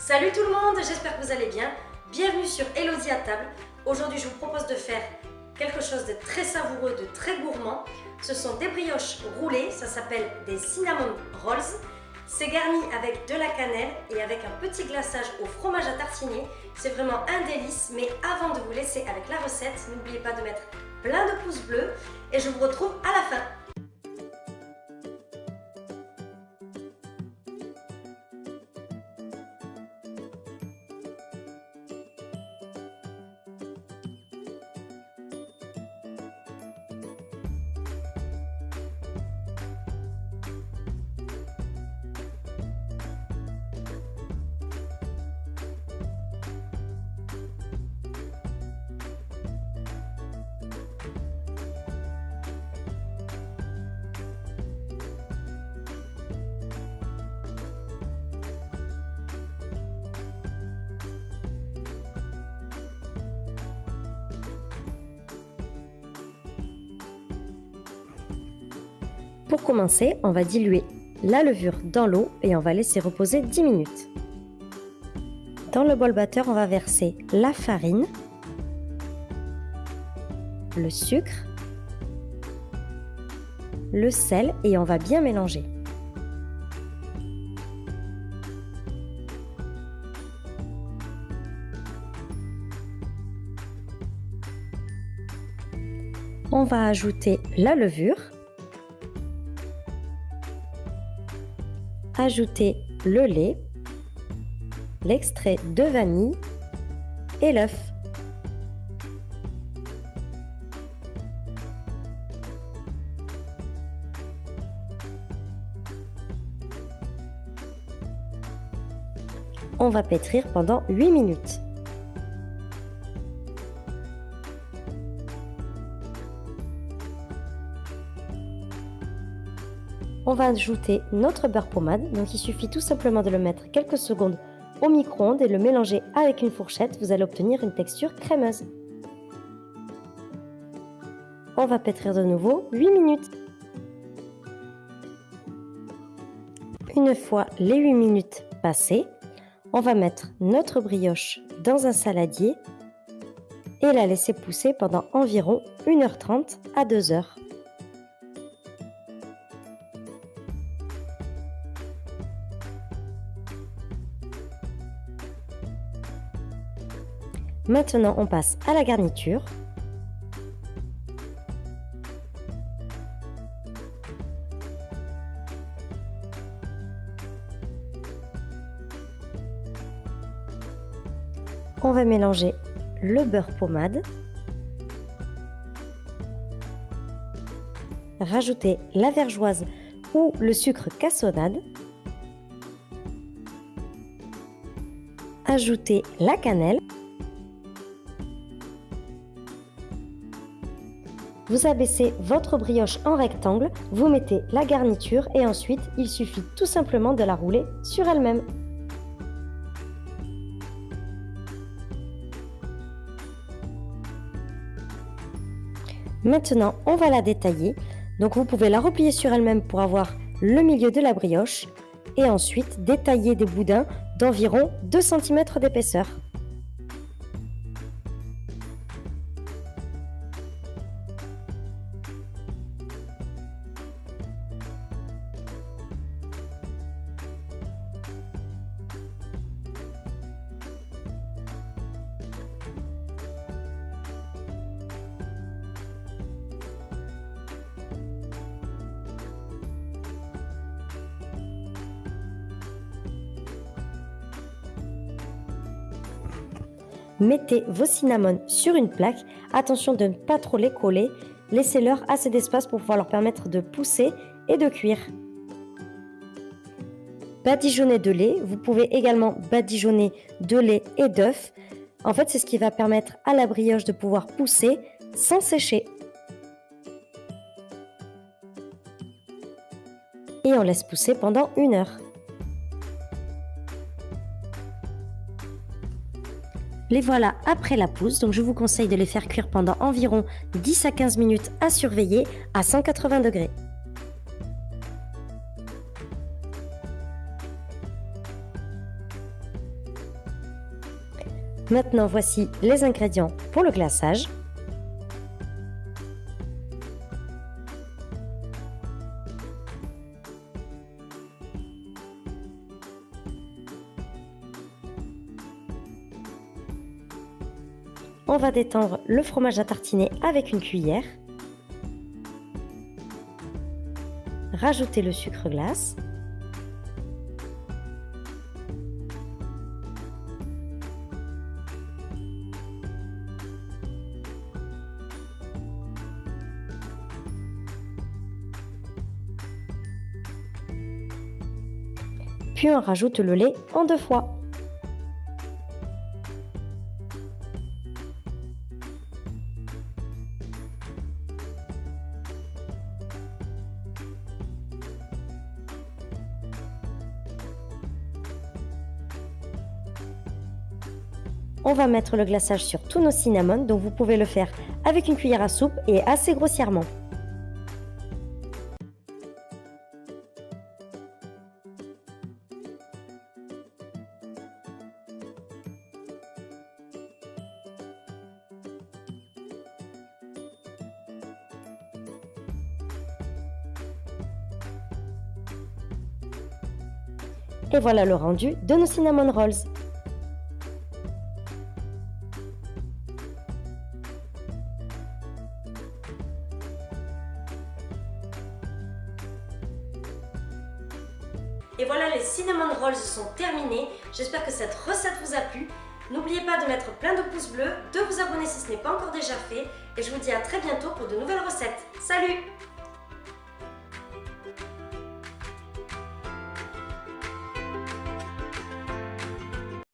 Salut tout le monde, j'espère que vous allez bien. Bienvenue sur Elodie à table. Aujourd'hui, je vous propose de faire quelque chose de très savoureux, de très gourmand. Ce sont des brioches roulées, ça s'appelle des cinnamon rolls. C'est garni avec de la cannelle et avec un petit glaçage au fromage à tartiner. C'est vraiment un délice, mais avant de vous laisser avec la recette, n'oubliez pas de mettre plein de pouces bleus et je vous retrouve à la fin. Pour commencer, on va diluer la levure dans l'eau et on va laisser reposer 10 minutes. Dans le bol batteur, on va verser la farine, le sucre, le sel et on va bien mélanger. On va ajouter la levure Ajouter le lait, l'extrait de vanille et l'œuf. On va pétrir pendant 8 minutes. On va ajouter notre beurre pommade. Donc il suffit tout simplement de le mettre quelques secondes au micro-ondes et le mélanger avec une fourchette. Vous allez obtenir une texture crémeuse. On va pétrir de nouveau 8 minutes. Une fois les 8 minutes passées, on va mettre notre brioche dans un saladier et la laisser pousser pendant environ 1h30 à 2h. Maintenant, on passe à la garniture. On va mélanger le beurre pommade. Rajouter la vergeoise ou le sucre cassonade. Ajouter la cannelle. Vous abaissez votre brioche en rectangle, vous mettez la garniture et ensuite il suffit tout simplement de la rouler sur elle-même. Maintenant, on va la détailler. Donc vous pouvez la replier sur elle-même pour avoir le milieu de la brioche et ensuite détailler des boudins d'environ 2 cm d'épaisseur. Mettez vos cinnamons sur une plaque. Attention de ne pas trop les coller. Laissez-leur assez d'espace pour pouvoir leur permettre de pousser et de cuire. Badigeonnez de lait. Vous pouvez également badigeonner de lait et d'œufs. En fait, c'est ce qui va permettre à la brioche de pouvoir pousser sans sécher. Et on laisse pousser pendant une heure. Les voilà après la pousse, donc je vous conseille de les faire cuire pendant environ 10 à 15 minutes à surveiller à 180 degrés. Maintenant, voici les ingrédients pour le glaçage. On va détendre le fromage à tartiner avec une cuillère. Rajouter le sucre glace. Puis on rajoute le lait en deux fois. On va mettre le glaçage sur tous nos cinnamons, donc vous pouvez le faire avec une cuillère à soupe et assez grossièrement. Et voilà le rendu de nos cinnamon rolls. Et voilà, les cinnamon rolls sont terminés. J'espère que cette recette vous a plu. N'oubliez pas de mettre plein de pouces bleus, de vous abonner si ce n'est pas encore déjà fait. Et je vous dis à très bientôt pour de nouvelles recettes. Salut